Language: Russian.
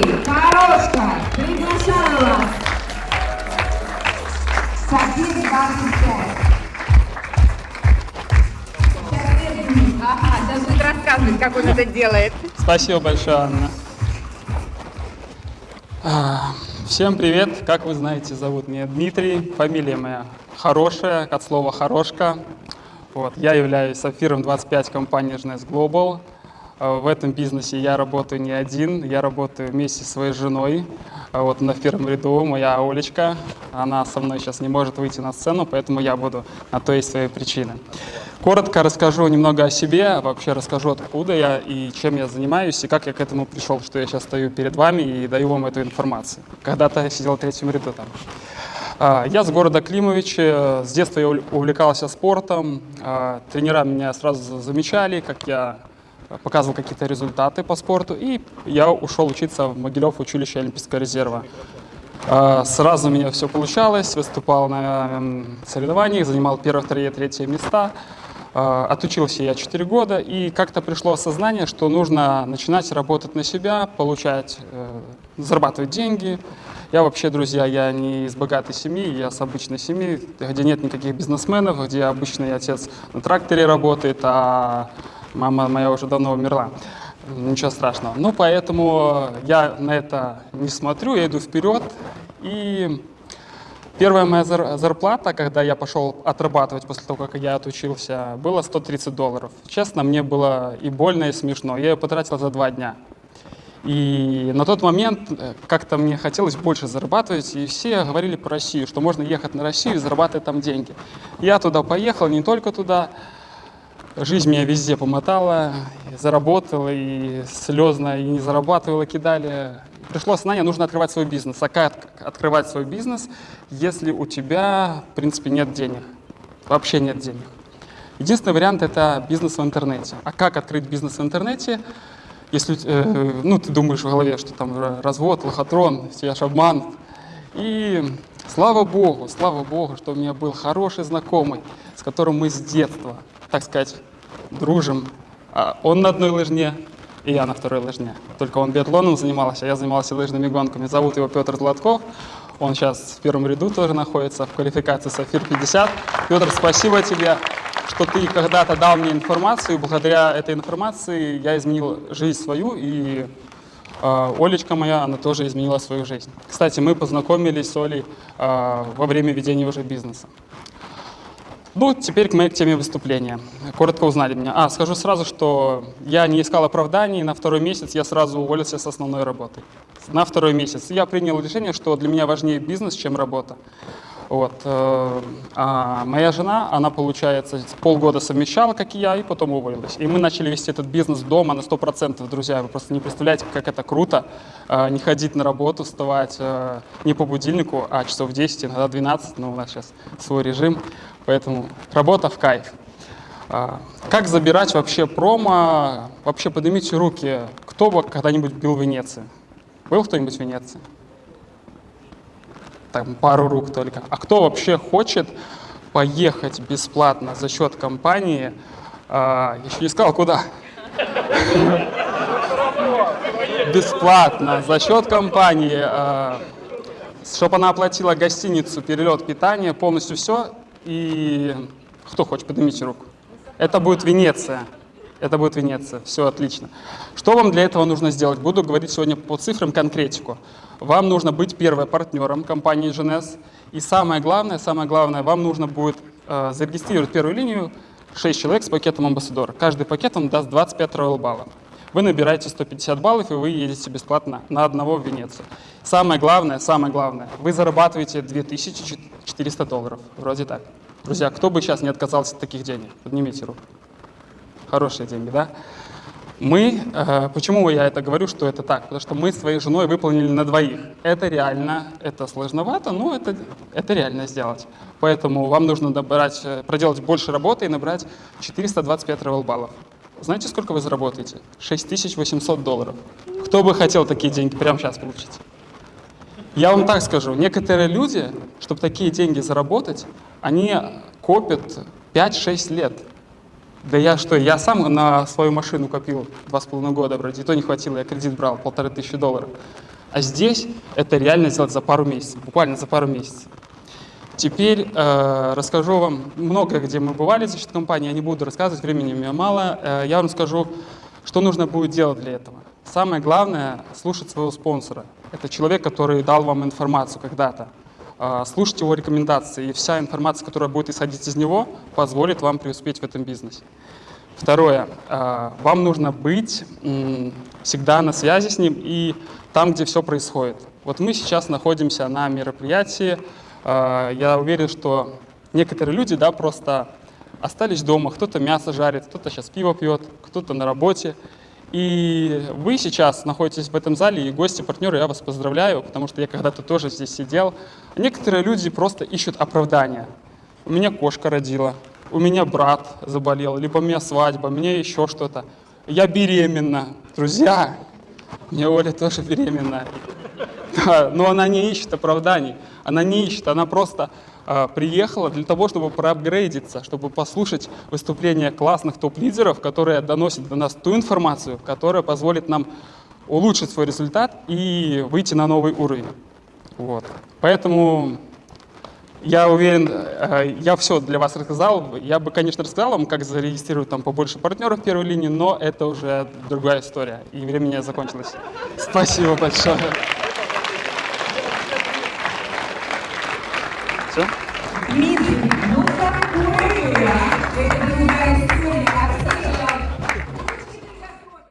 Хорошка, приглашаю вас. София 25. Ага, сейчас будет рассказывать, как он это делает. Спасибо большое, Анна. А, Всем привет. Как вы знаете, зовут меня Дмитрий. Фамилия моя хорошая, от слова «хорошка». Вот. Я являюсь сапфиром 25 компании Жнес Global. А, В этом бизнесе я работаю не один, я работаю вместе со своей женой. А Вот на первом ряду моя Олечка. Она со мной сейчас не может выйти на сцену, поэтому я буду на то есть свои причины. Коротко расскажу немного о себе, вообще расскажу, откуда я и чем я занимаюсь, и как я к этому пришел, что я сейчас стою перед вами и даю вам эту информацию. Когда-то я сидел в третьем ряду там. А, Я с города Климовичи, с детства я увл- увлекался спортом, тренера меня сразу замечали, как я показывал какие-то результаты по спорту, и я ушел учиться в Могилев училище Олимпийского резерва. А, Сразу у меня все получалось, выступал на соревнованиях, занимал первое, второе, третье места. А, Отучился я 4 года, и как-то пришло осознание, что нужно начинать работать на себя, получать, э, зарабатывать деньги. Я вообще, друзья, я не из богатой семьи, я с обычной семьи, где нет никаких бизнесменов, где обычный отец на тракторе работает, а мама моя уже давно умерла. Ничего страшного. Ну, поэтому я на это не смотрю, я иду вперед. И первая моя зар- зарплата, когда я пошел отрабатывать после того, как я отучился, было 130 долларов. Честно, мне было и больно, и смешно. Я ее потратил за два дня. И на тот момент э, как-то мне хотелось больше зарабатывать, и все говорили про Россию, что можно ехать на Россию и зарабатывать там деньги. Я туда поехал, не только туда, Жизнь меня везде помотала, и заработал, и слезно, и не зарабатывал, и кидали. Пришло осознание, нужно открывать свой бизнес. А как открывать свой бизнес, если у тебя, в принципе, нет денег? Вообще нет денег. Единственный вариант – это бизнес в интернете. А как открыть бизнес в интернете, если э, ну, ты думаешь в голове, что там ра- развод, лохотрон, все аж обман. И слава Богу, слава Богу, что у меня был хороший знакомый, с которым мы с детства, так сказать, дружим. А Он на одной лыжне, и я на второй лыжне. Только он биатлоном занимался, а я занимался лыжными гонками. Зовут его Петр Златков. Он сейчас в первом ряду тоже находится в квалификации Сафир-50. Петр, спасибо тебе, что ты когда-то дал мне информацию. Благодаря этой информации я изменил жизнь свою, и э, Олечка моя, она тоже изменила свою жизнь. Кстати, мы познакомились с Олей э, во время ведения уже бизнеса. Ну, теперь к моей теме выступления. Коротко узнали меня. А, скажу сразу, что я не искал оправданий. На второй месяц я сразу уволился с основной работы. На второй месяц. Я принял решение, что для меня важнее бизнес, чем работа. Вот. э, А моя жена, она, получается, полгода совмещала, как и я, и потом уволилась. И мы начали вести этот бизнес дома на 100%, друзья. Вы просто не представляете, как это круто. э, Не ходить на работу, вставать э, не по будильнику, а часов 10, иногда 12. Но у нас сейчас свой режим, поэтому работа в кайф. А, Как забирать вообще промо? Вообще поднимите руки. Кто бы когда-нибудь был в Венеции? Был кто-нибудь в Венеции? Там пару рук только. А кто вообще хочет поехать бесплатно за счет компании? А, еще не сказал, куда? Бесплатно за счет компании, чтобы она оплатила гостиницу, перелет, питание, полностью все. И кто хочет, поднимите руку. Это будет Венеция. Это будет Венеция. Все отлично. Что вам для этого нужно сделать? Буду говорить сегодня по цифрам конкретику. Вам нужно быть первым партнером компании GNS. И самое главное, самое главное, вам нужно будет э, зарегистрировать первую линию 6 человек с пакетом амбассадора. Каждый пакет вам даст 25 роял баллов. Вы набираете 150 баллов, и вы едете бесплатно на одного в Венецию. Самое главное, самое главное, вы зарабатываете 2400 долларов. Вроде так. Друзья, кто бы сейчас не отказался от таких денег? Поднимите руку. Хорошие деньги, да? Мы, э, почему я это говорю, что это так? Потому что мы своей женой выполнили на двоих. Это реально, это сложновато, но это, это реально сделать. Поэтому вам нужно набрать, э, проделать больше работы и набрать 425 ревел баллов. Знаете, сколько вы заработаете? 6800 долларов. Кто бы хотел такие деньги прямо сейчас получить? Я вам так скажу, некоторые люди, чтобы такие деньги заработать, они копят 5-6 лет. Да я что, я сам на свою машину копил два с половиной года, вроде, и то не хватило, я кредит брал, полторы тысячи долларов. А здесь это реально сделать за пару месяцев, буквально за пару месяцев. Теперь э, расскажу вам много, где мы бывали за счет компании, я не буду рассказывать, времени у меня мало. Э, я вам скажу, что нужно будет делать для этого. Самое главное — слушать своего спонсора. Это человек, который дал вам информацию когда-то. Э, слушать его рекомендации, и вся информация, которая будет исходить из него, позволит вам преуспеть в этом бизнесе. Второе. э, Вам нужно быть всегда на связи с ним и там, где все происходит. Вот мы сейчас находимся на мероприятии. Э, Я уверен, что некоторые люди да, просто остались дома. Кто-то мясо жарит, кто-то сейчас пиво пьет, кто-то на работе. И вы сейчас находитесь в этом зале, и гости, партнеры, я вас поздравляю, потому что я когда-то тоже здесь сидел. Некоторые люди просто ищут оправдания. У меня кошка родила, у меня брат заболел, либо у меня свадьба, у меня еще что-то. Я беременна. Друзья, меня Оля тоже беременна. Но она не ищет оправданий, она не ищет, она просто приехала для того, чтобы проапгрейдиться, чтобы послушать выступления классных топ-лидеров, которые доносят до нас ту информацию, которая позволит нам улучшить свой результат и выйти на новый уровень. Вот. Поэтому я уверен, э, я все для вас рассказал. Я бы, конечно, рассказал вам, как зарегистрировать там побольше партнеров в первой линии, но это уже другая история, и время у меня закончилось. Спасибо большое. So? Midi.